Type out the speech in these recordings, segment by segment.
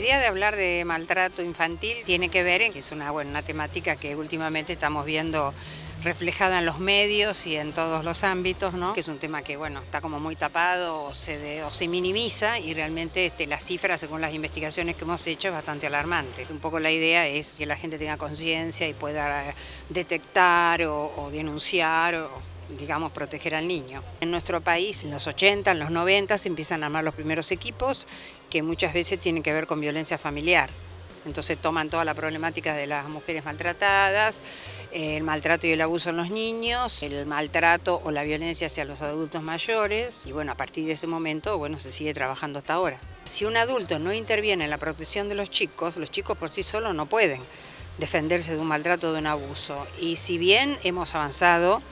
La idea de hablar de maltrato infantil tiene que ver en que es una, buena temática que últimamente estamos viendo reflejada en los medios y en todos los ámbitos, ¿no? que es un tema que bueno, está como muy tapado o se, se minimiza y realmente este, la cifra, según las investigaciones que hemos hecho, es bastante alarmante. Un poco la idea es que la gente tenga conciencia y pueda detectar o, o denunciar o digamos, proteger al niño. En nuestro país, en los 80, en los 90, se empiezan a armar los primeros equipos que muchas veces tienen que ver con violencia familiar. Entonces toman toda la problemática de las mujeres maltratadas, el maltrato y el abuso en los niños, el maltrato o la violencia hacia los adultos mayores y bueno, a partir de ese momento, bueno, se sigue trabajando hasta ahora. Si un adulto no interviene en la protección de los chicos, los chicos por sí solos no pueden defenderse de un maltrato o de un abuso. Y si bien hemos avanzado,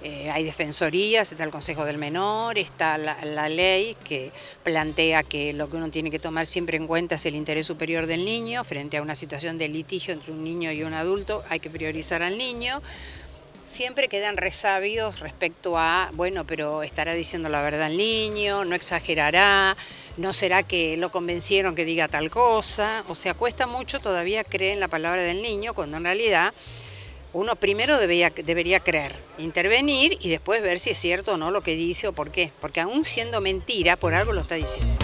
eh, hay defensorías, está el Consejo del Menor, está la, ley que plantea que lo que uno tiene que tomar siempre en cuenta es el interés superior del niño frente a una situación de litigio entre un niño y un adulto, hay que priorizar al niño. Siempre quedan resabios respecto a, bueno, pero estará diciendo la verdad el niño, no exagerará, no será que lo convencieron que diga tal cosa, o sea, cuesta mucho todavía creer en la palabra del niño cuando en realidad uno primero debería, debería creer, intervenir y después ver si es cierto o no lo que dice o por qué. Porque aún siendo mentira, por algo lo está diciendo.